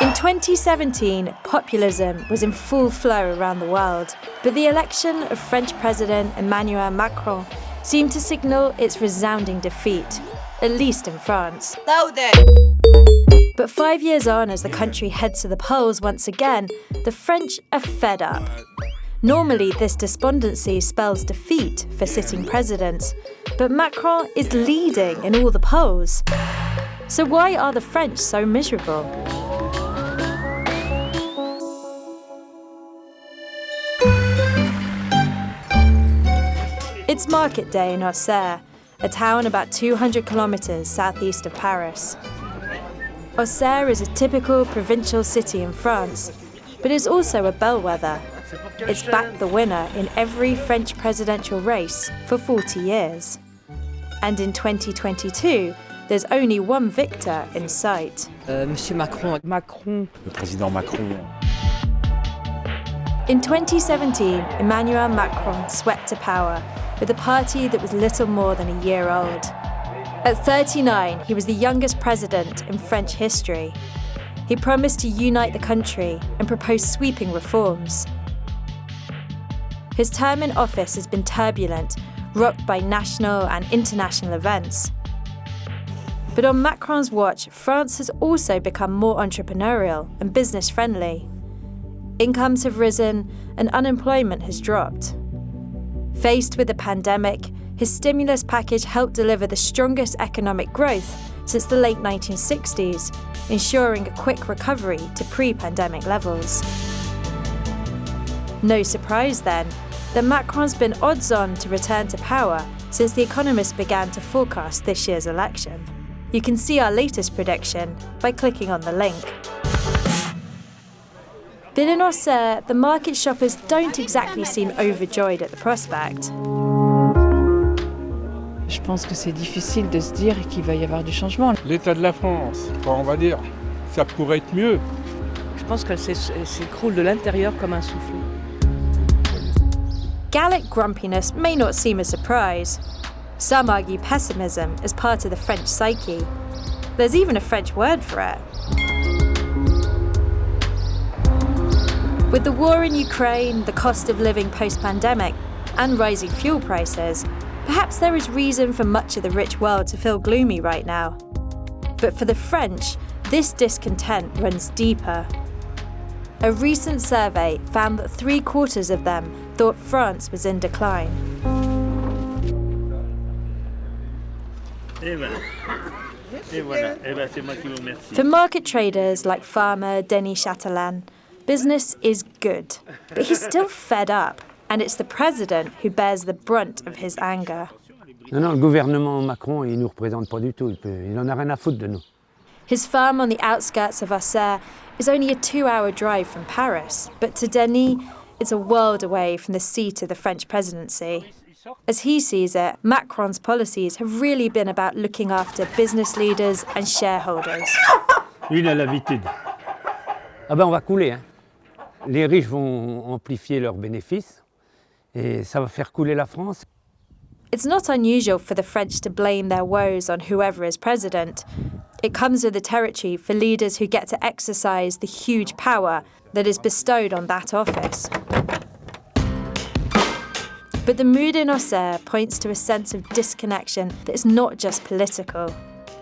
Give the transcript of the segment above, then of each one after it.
In 2017, populism was in full flow around the world, but the election of French President Emmanuel Macron seemed to signal its resounding defeat, at least in France. But five years on, as the country heads to the polls once again, the French are fed up. Normally, this despondency spells defeat for sitting presidents, but Macron is leading in all the polls. So why are the French so miserable? It's market day in Auxerre, a town about 200 kilometers southeast of Paris. Auxerre is a typical provincial city in France, but is also a bellwether. It's backed the winner in every French presidential race for 40 years. And in 2022, there's only one victor in sight. Euh, Monsieur Macron. Macron. Le président Macron. In 2017, Emmanuel Macron swept to power with a party that was little more than a year old. At 39, he was the youngest president in French history. He promised to unite the country and propose sweeping reforms. His term in office has been turbulent, rocked by national and international events. But on Macron's watch, France has also become more entrepreneurial and business friendly. Incomes have risen and unemployment has dropped. Faced with the pandemic, his stimulus package helped deliver the strongest economic growth since the late 1960s, ensuring a quick recovery to pre-pandemic levels. No surprise then that Macron's been odds-on to return to power since The Economist began to forecast this year's election. You can see our latest prediction by clicking on the link. In Auxerre, the market shoppers don't exactly seem overjoyed at the prospect. Je pense que c'est difficile de se dire qu'il va y avoir du changement. L'état de la France, on va dire, ça pourrait être mieux. Je pense qu'elle s'écroule de l'intérieur comme un souffle. Gallic grumpiness may not seem a surprise. Some argue pessimism is part of the French psyche. There's even a French word for it. With the war in Ukraine, the cost of living post-pandemic, and rising fuel prices, perhaps there is reason for much of the rich world to feel gloomy right now. But for the French, this discontent runs deeper. A recent survey found that three quarters of them thought France was in decline. For market traders like farmer Denis Chatelain, business is good, but he's still fed up, and it's the president who bears the brunt of his anger. Non, non, le gouvernement Macron, il nous représente pas du tout. Il, peut, il en a rien à foutre de nous. His farm on the outskirts of Auxerre is only a two-hour drive from Paris, but to Denis, it's a world away from the seat of the French presidency. As he sees it, Macron's policies have really been about looking after business leaders and shareholders. Lui, il a l'habitude. Ah ben, on va couler. Hein. Les riches vont amplifier leurs bénéfices et ça va faire couler la France. It's not unusual for the French to blame their woes on whoever is president. It comes with the territory for leaders who get to exercise the huge power that is bestowed on that office. But the mood in Auxerre points to a sense of disconnection that is not just political.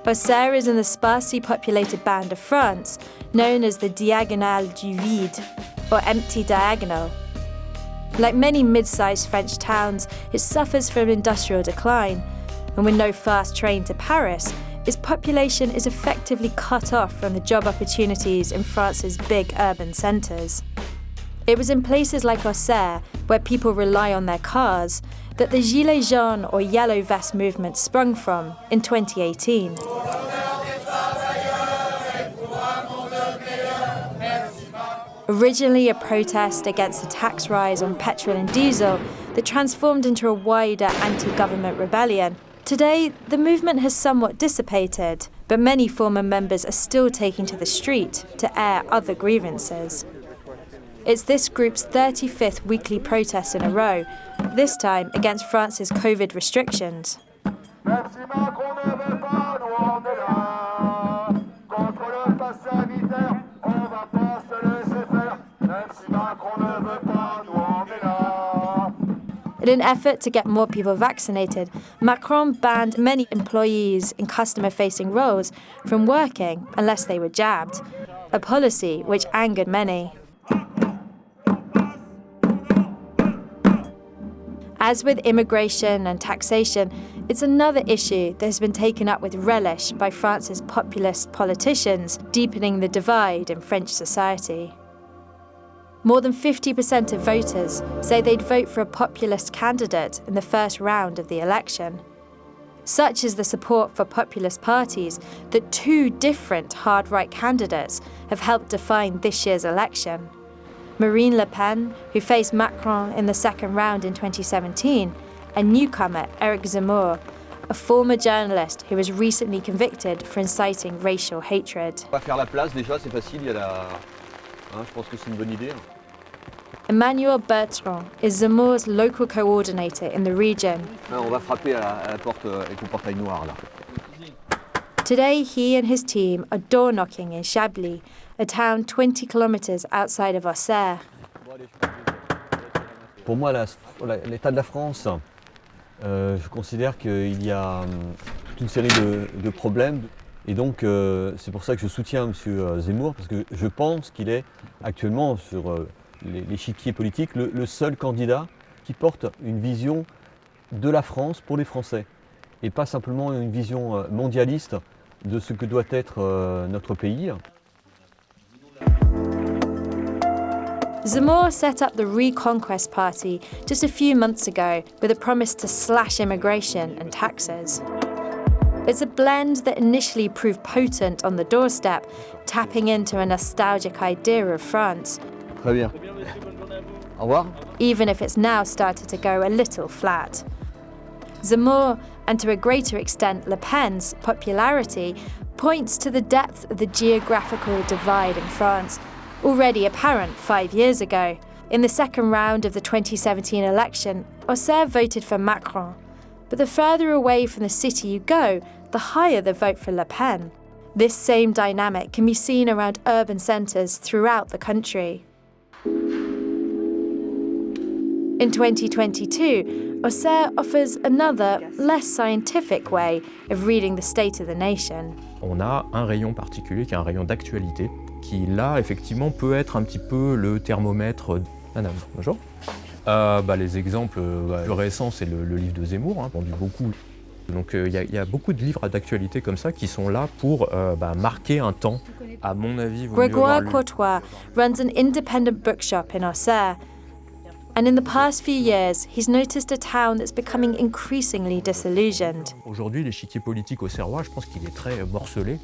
Auxerre is in the sparsely populated band of France, known as the Diagonale du Vide, or Empty Diagonal. Like many mid-sized French towns, it suffers from industrial decline, and with no fast train to Paris, its population is effectively cut off from the job opportunities in France's big urban centres. It was in places like Auxerre, where people rely on their cars, that the Gilets jaunes or Yellow Vest movement sprung from in 2018. Originally a protest against a tax rise on petrol and diesel that transformed into a wider anti-government rebellion, today the movement has somewhat dissipated, but many former members are still taking to the street to air other grievances. It's this group's 35th weekly protest in a row, this time against France's COVID restrictions. In an effort to get more people vaccinated, Macron banned many employees in customer facing roles from working unless they were jabbed, a policy which angered many. As with immigration and taxation, it's another issue that has been taken up with relish by France's populist politicians, deepening the divide in French society. More than 50% of voters say they'd vote for a populist candidate in the first round of the election. Such is the support for populist parties that two different hard right candidates have helped define this year's election. Marine Le Pen, who faced Macron in the second round in 2017, and newcomer Eric Zemmour, a former journalist who was recently convicted for inciting racial hatred. Hein, je pense que c'est une bonne idée. Emmanuel Bertrand is Zemmour's local coordinator in the region. Hein, on va frapper à la, à la porte euh, avec le portail noir, là. Today, he and his team are door knocking in Chablis, a town 20 kilometres outside of Auxerre. Pour moi, l'état de la France, euh, je considère qu'il y a hum, toute une série de, de problèmes. Et donc, euh, c'est pour ça que je soutiens M. Zemmour, parce que je pense qu'il est actuellement sur euh, l'échiquier politique le, seul candidat qui porte une vision de la France pour les Français. Et pas simplement une vision euh, mondialiste de ce que doit être notre pays. Zemmour set up the Reconquest Party just a few months ago with a promise to slash immigration and taxes. It's a blend that initially proved potent on the doorstep, tapping into a nostalgic idea of France, Très bien. Au revoir. even if it's now started to go a little flat. Zemmour, and to a greater extent Le Pen's, popularity points to the depth of the geographical divide in France, already apparent five years ago. In the second round of the 2017 election, Auxerre voted for Macron. But the further away from the city you go, the higher the vote for Le Pen. This same dynamic can be seen around urban centres throughout the country. In 2022, Auxerre offers another, less scientific way of reading the state of the nation. on a un rayon particulier qui est un rayon d'actualité, qui là, effectivement, peut être un petit peu le thermomètre. Madame, bonjour. Euh, bah, les exemples euh, bah, plus récents, c'est le, le livre de Zemmour, hein, vendu beaucoup. Donc euh, il y, a- il y a beaucoup de livres d'actualité comme ça qui sont là pour euh, bah, marquer un temps. À mon avis, Grégoire Courtois runs an independent bookshop in Auxerre. And in the past few years, he's noticed a town that's becoming increasingly disillusioned. Aujourd'hui, l'échiquier politique au Serrois, je pense qu'il est très morcelé.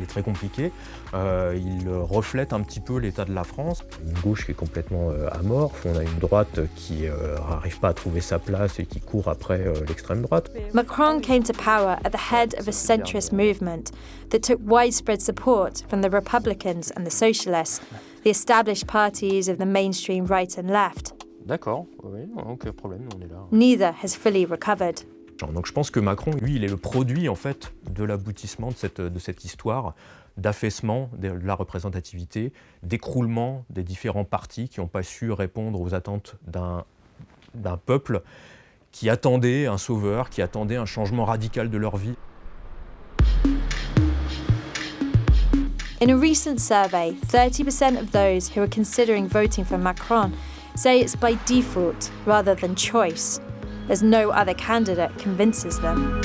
Il est très compliqué. Euh, il reflète un petit peu l'état de la France. Une gauche qui est complètement euh, amorphe. On a une droite qui n'arrive pas à trouver sa place et qui court après euh, l'extrême droite. Macron came to power at the head of a centrist movement that took widespread support from the Republicans and the Socialists, the established parties of the mainstream right and left. D'accord, oui, aucun problème, on est là. Neither has fully recovered. Donc je pense que Macron, lui, il est le produit en fait de l'aboutissement de cette, histoire d'affaissement de la représentativité, d'écroulement des différents partis qui n'ont pas su répondre aux attentes d'un d'un peuple qui attendait un sauveur, qui attendait un changement radical de leur vie. In a recent survey, 30% of those who are considering voting for Macron say it's by default rather than choice, as no other candidate convinces them.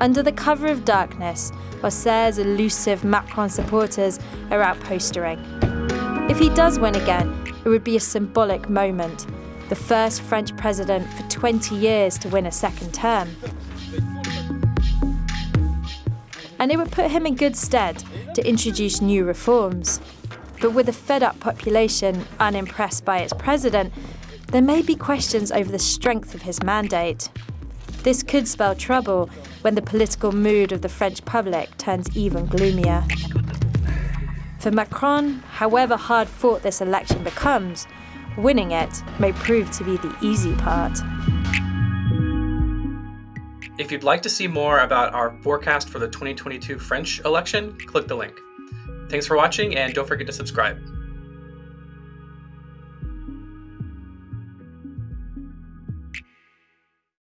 Under the cover of darkness, Auxerre's elusive Macron supporters are out postering. If he does win again, it would be a symbolic moment, the first French president for 20 years to win a second term. and it would put him in good stead to introduce new reforms. But with a fed up population unimpressed by its president, there may be questions over the strength of his mandate. This could spell trouble when the political mood of the French public turns even gloomier. For Macron, however hard fought this election becomes, winning it may prove to be the easy part. If you'd like to see more about our forecast for the 2022 French election, click the link. Thanks for watching and don't forget to subscribe.